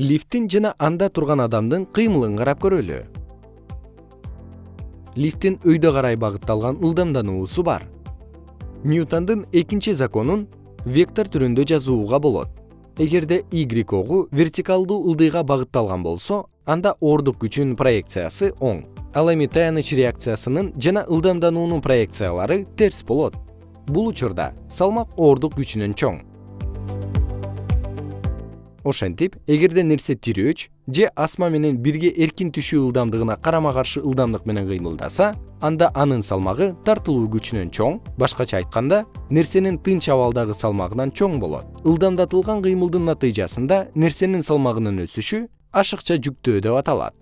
лифттин жана анда турган адамдын кыймылын карап көрөлү. Лифттин өйдө карай багытталган ылдамдануусу бар. Ньютондун экинчи законун вектор түрүндө жазууга болот. Эгерде y огу вертикалдуу ылдыйга багытталган болсо анда оордук күчүнүн проекциясы оң. Ал эми таяныч реакциясынын жана ылдамдануунун проекциялары терс болот. Бул учурда салмак оордук күчүнөн чоң ошентип эгерде нерсе тирөөч же асма менен бирге эркин түшүү ылдамдыгына карама каршы ылдамдык менен кыймылдаса анда анын салмагы тартылуу күчүнөн чоң. Башкача айтканда нерсенин тынч абалдагы салмагынан чоң болот. Ылдамдатылган кыймылдын натыйжасында нерсенин салмагынын өсүшү ашыкча жүктөө деп аталат